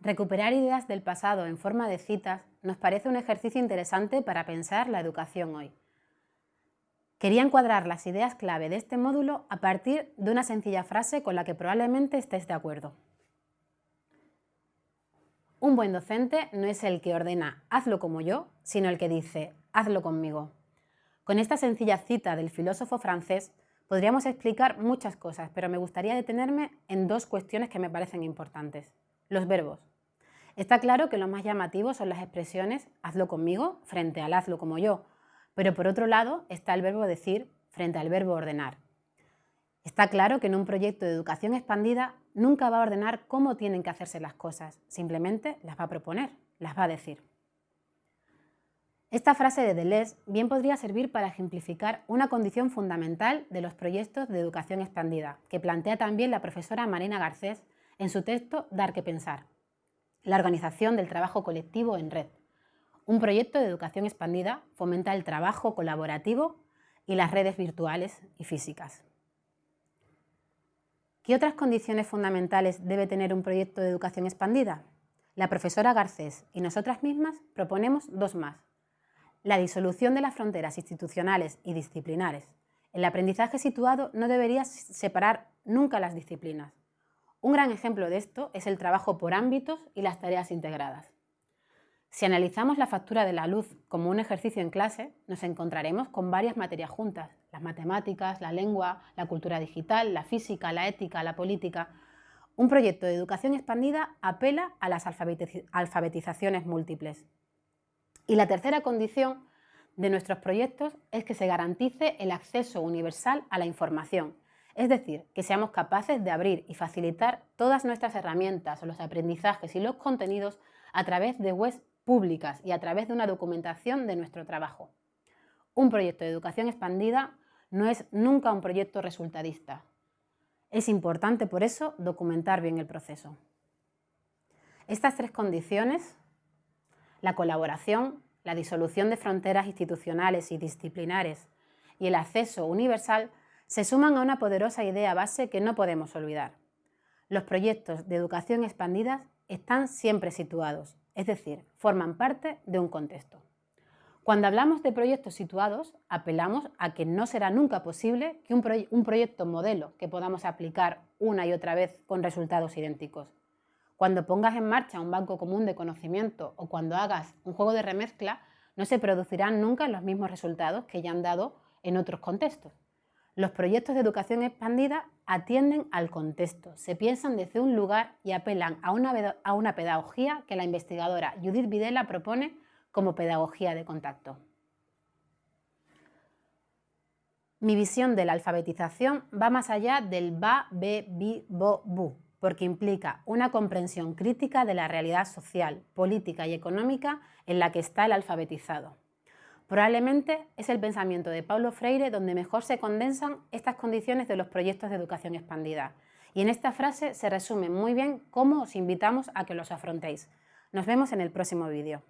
Recuperar ideas del pasado en forma de citas nos parece un ejercicio interesante para pensar la educación hoy. Quería encuadrar las ideas clave de este módulo a partir de una sencilla frase con la que probablemente estéis de acuerdo. Un buen docente no es el que ordena hazlo como yo, sino el que dice hazlo conmigo. Con esta sencilla cita del filósofo francés podríamos explicar muchas cosas, pero me gustaría detenerme en dos cuestiones que me parecen importantes. Los verbos. Está claro que lo más llamativo son las expresiones hazlo conmigo frente al hazlo como yo, pero por otro lado está el verbo decir frente al verbo ordenar. Está claro que en un proyecto de educación expandida nunca va a ordenar cómo tienen que hacerse las cosas, simplemente las va a proponer, las va a decir. Esta frase de Deleuze bien podría servir para ejemplificar una condición fundamental de los proyectos de educación expandida, que plantea también la profesora Marina Garcés en su texto Dar que pensar, la organización del trabajo colectivo en red. Un proyecto de educación expandida fomenta el trabajo colaborativo y las redes virtuales y físicas. ¿Qué otras condiciones fundamentales debe tener un proyecto de educación expandida? La profesora Garcés y nosotras mismas proponemos dos más. La disolución de las fronteras institucionales y disciplinares. El aprendizaje situado no debería separar nunca las disciplinas. Un gran ejemplo de esto es el trabajo por ámbitos y las tareas integradas. Si analizamos la factura de la luz como un ejercicio en clase, nos encontraremos con varias materias juntas, las matemáticas, la lengua, la cultura digital, la física, la ética, la política. Un proyecto de educación expandida apela a las alfabetizaciones múltiples. Y la tercera condición de nuestros proyectos es que se garantice el acceso universal a la información, es decir, que seamos capaces de abrir y facilitar todas nuestras herramientas, los aprendizajes y los contenidos a través de webs públicas y a través de una documentación de nuestro trabajo. Un proyecto de educación expandida no es nunca un proyecto resultadista. Es importante por eso documentar bien el proceso. Estas tres condiciones, la colaboración, la disolución de fronteras institucionales y disciplinares y el acceso universal se suman a una poderosa idea base que no podemos olvidar. Los proyectos de educación expandidas están siempre situados, es decir, forman parte de un contexto. Cuando hablamos de proyectos situados, apelamos a que no será nunca posible que un, un, proyecto modelo que podamos aplicar una y otra vez con resultados idénticos. Cuando pongas en marcha un banco común de conocimiento o cuando hagas un juego de remezcla, no se producirán nunca los mismos resultados que ya han dado en otros contextos. Los proyectos de educación expandida atienden al contexto, se piensan desde un lugar y apelan a una, pedagogía que la investigadora Judith Videla propone como pedagogía de contacto. Mi visión de la alfabetización va más allá del ba, be, bi, bo, bu, porque implica una comprensión crítica de la realidad social, política y económica en la que está el alfabetizado. Probablemente es el pensamiento de Paulo Freire donde mejor se condensan estas condiciones de los proyectos de educación expandida. Y en esta frase se resume muy bien cómo os invitamos a que los afrontéis. Nos vemos en el próximo vídeo.